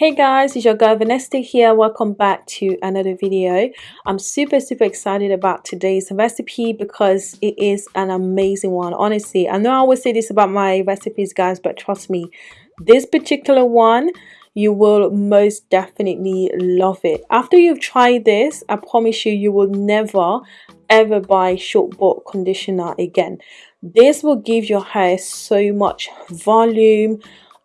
Hey guys, it's your girl Vanessa here. Welcome back to another video. I'm super super excited about today's recipe because it is an amazing one. Honestly, I know I always say this about my recipes guys, but trust me, this particular one you will most definitely love it. After you've tried this, I promise you you will never ever buy short bought conditioner again. This will give your hair so much volume,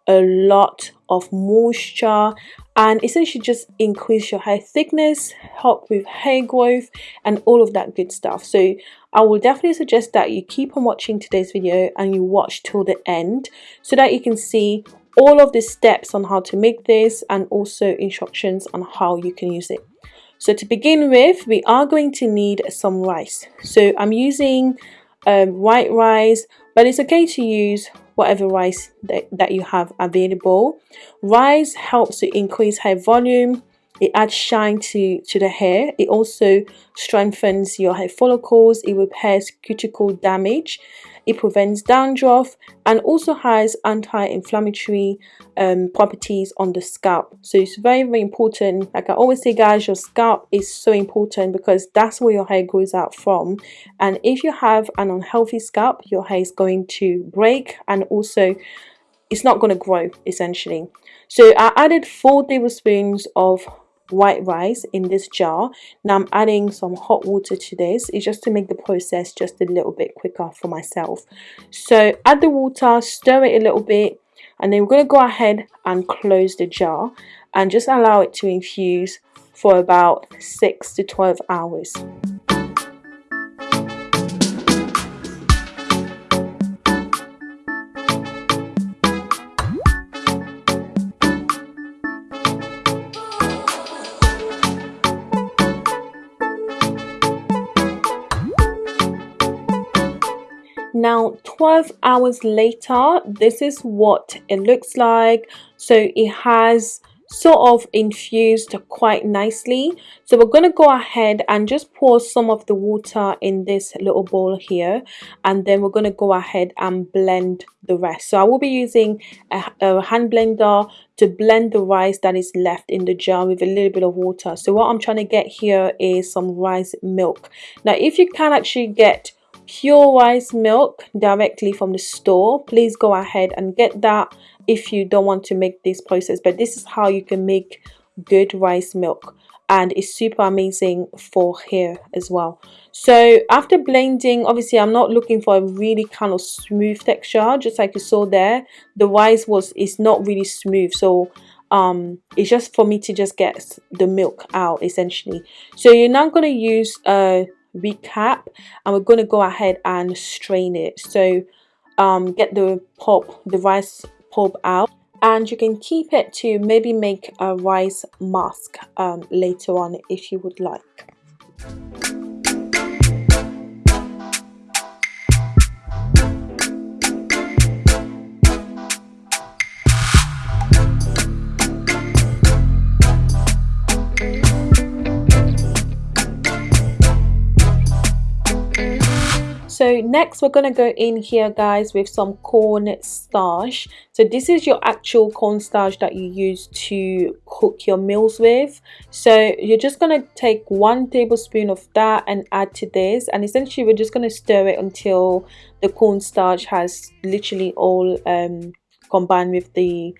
a lot of moisture and essentially just increase your hair thickness help with hair growth and all of that good stuff. So I will definitely suggest that you keep on watching today's video and you watch till the end so that you can see all of the steps on how to make this and also instructions on how you can use it. So to begin with we are going to need some rice. So I'm using um, white rice but it's okay to use whatever rice that, that you have available. Rice helps to increase hair volume, it adds shine to, to the hair, it also strengthens your hair follicles, it repairs cuticle damage, it prevents dandruff and also has anti-inflammatory um, properties on the scalp. So it's very very important. Like I always say guys your scalp is so important because that's where your hair grows out from. And if you have an unhealthy scalp your hair is going to break and also it's not going to grow essentially. So I added four tablespoons of white rice in this jar. Now I'm adding some hot water to this. It's just to make the process just a little bit quicker for myself. So add the water stir it a little bit and then we're going to go ahead and close the jar and just allow it to infuse for about 6 to 12 hours 12 hours later this is what it looks like. So it has sort of infused quite nicely. So we're going to go ahead and just pour some of the water in this little bowl here and then we're going to go ahead and blend the rest. So I will be using a, a, hand blender to blend the rice that is left in the jar with a little bit of water. So what I'm trying to get here is some rice milk. Now if you can actually get pure rice milk directly from the store. Please go ahead and get that if you don't want to make this process but this is how you can make good rice milk and it's super amazing for hair as well. So after blending obviously i'm not looking for a really kind of smooth texture just like you saw there. The rice was is not really smooth so um it's just for me to just get the milk out essentially. So you're now going to use a recap and we're going to go ahead and strain it. So um, get the pulp the rice pulp out and you can keep it to maybe make a rice mask um, later on if you would like so next we're going to go in here guys with some corn starch. So this is your actual corn starch that you use to cook your meals with. So you're just going to take one tablespoon of that and add to this. And essentially we're just going to stir it until the corn starch has literally all um, combined with the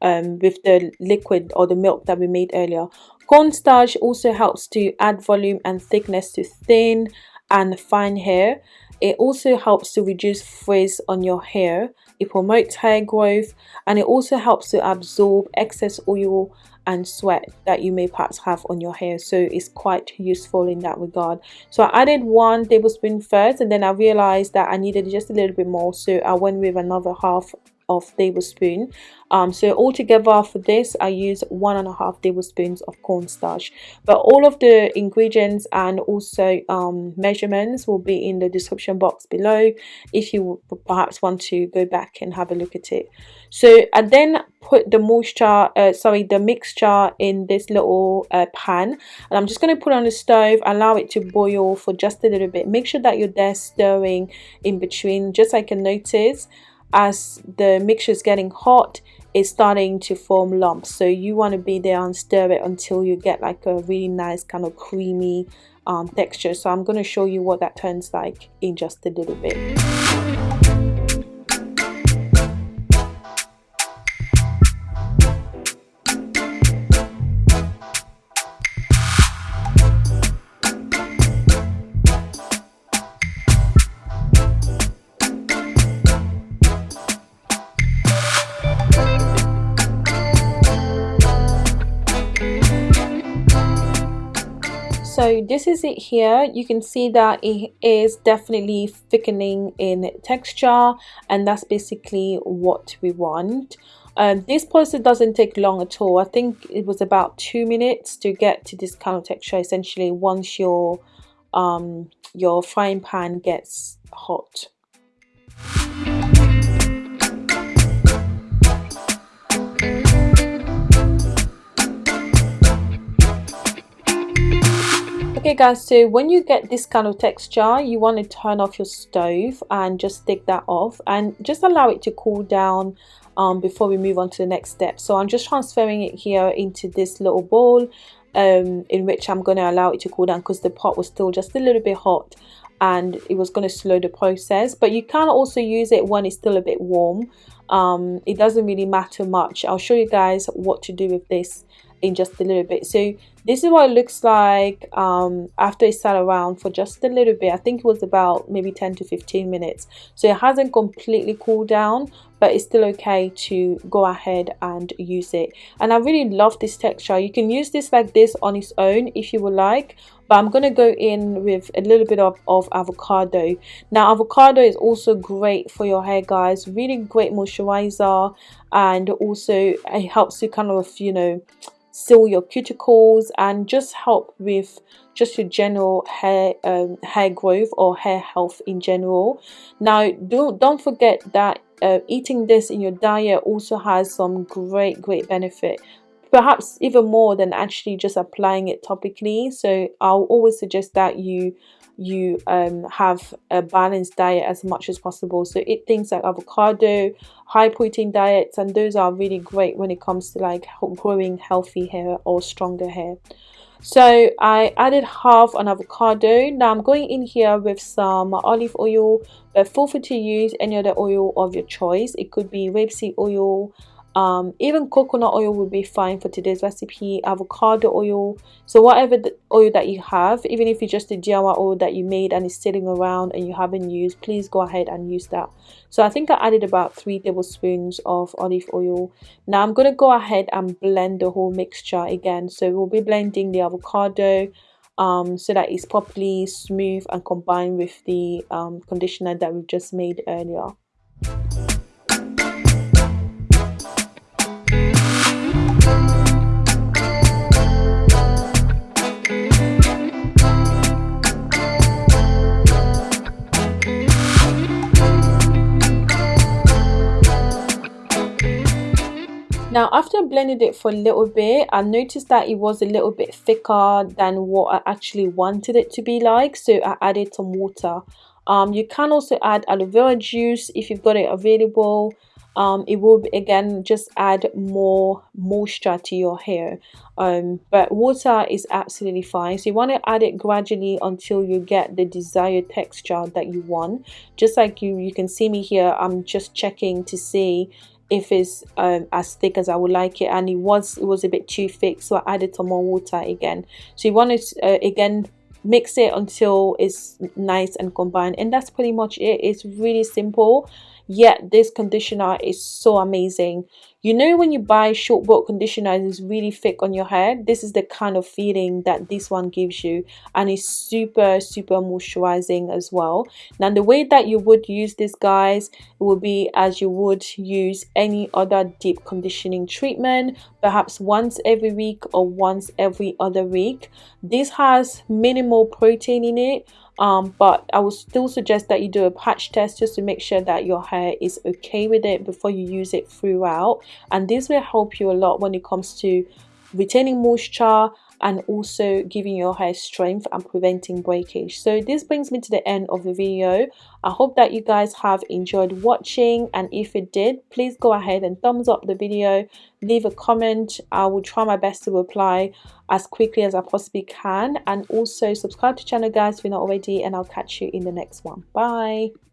um, with the liquid or the milk that we made earlier. Cornstarch also helps to add volume and thickness to thin and fine hair it also helps to reduce frizz on your hair. It promotes hair growth and it also helps to absorb excess oil and sweat that you may perhaps have on your hair. So it's quite useful in that regard. So i added one tablespoon first and then i realized that i needed just a little bit more. So i went with another half of tablespoon. Um, so altogether for this I use one and a half tablespoons of cornstarch but all of the ingredients and also um, measurements will be in the description box below if you perhaps want to go back and have a look at it. So I then put the moisture uh, sorry the mixture in this little uh, pan. And I'm just going to put on the stove allow it to boil for just a little bit. Make sure that you're there stirring in between just like can notice as the mixture is getting hot it's starting to form lumps. So you want to be there and stir it until you get like a really nice kind of creamy um, texture. So I'm going to show you what that turns like in just a little bit so this is it here. You can see that it is definitely thickening in texture and that's basically what we want. Um, this process doesn't take long at all. I think it was about two minutes to get to this kind of texture essentially once your um, your frying pan gets hot Okay guys, so when you get this kind of texture, you want to turn off your stove and just take that off and just allow it to cool down um, before we move on to the next step. So I'm just transferring it here into this little bowl um, in which I'm going to allow it to cool down because the pot was still just a little bit hot and it was going to slow the process. But you can also use it when it's still a bit warm. Um, it doesn't really matter much. I'll show you guys what to do with this in just a little bit so this is what it looks like um, after it sat around for just a little bit. I think it was about maybe 10 to 15 minutes. So it hasn't completely cooled down but it's still okay to go ahead and use it. And i really love this texture. You can use this like this on its own if you would like but I'm going to go in with a little bit of, of avocado. Now avocado is also great for your hair guys, really great moisturizer and also it helps to kind of, you know, seal your cuticles and just help with just your general hair um, hair growth or hair health in general. Now don't don't forget that uh, eating this in your diet also has some great great benefit perhaps even more than actually just applying it topically so I'll always suggest that you you um, have a balanced diet as much as possible. So eat things like avocado, high protein diets, and those are really great when it comes to like growing healthy hair or stronger hair. So I added half an avocado. Now I'm going in here with some olive oil, but feel free to use any other oil of your choice. It could be rapeseed oil, um, even coconut oil would be fine for today's recipe avocado oil. So whatever the oil that you have even if it's just a DIY oil that you made and is sitting around and you haven't used please go ahead and use that. So I think I added about three tablespoons of olive oil. Now I'm going to go ahead and blend the whole mixture again. So we'll be blending the avocado um, so that it's properly smooth and combined with the um, conditioner that we've just made earlier Now after blending it for a little bit, I noticed that it was a little bit thicker than what I actually wanted it to be like. So I added some water. Um, you can also add aloe vera juice if you've got it available. Um, it will again just add more moisture to your hair um, but water is absolutely fine so you want to add it gradually until you get the desired texture that you want just like you you can see me here I'm just checking to see if it's um, as thick as I would like it. And it was it was a bit too thick so I added some more water again. So you want to uh, again mix it until it's nice and combined. And that's pretty much it. It's really simple yet this conditioner is so amazing. You know when you buy short boat conditioner it's really thick on your hair? This is the kind of feeling that this one gives you and it's super super moisturizing as well. Now the way that you would use this guys it will be as you would use any other deep conditioning treatment perhaps once every week or once every other week. This has minimal protein in it um, but I would still suggest that you do a patch test just to make sure that your hair is okay with it before you use it throughout. And this will help you a lot when it comes to retaining moisture and also giving your hair strength and preventing breakage. So this brings me to the end of the video. I hope that you guys have enjoyed watching and if it did please go ahead and thumbs up the video leave a comment. I will try my best to reply as quickly as i possibly can and also subscribe to channel guys if you're not already and i'll catch you in the next one. Bye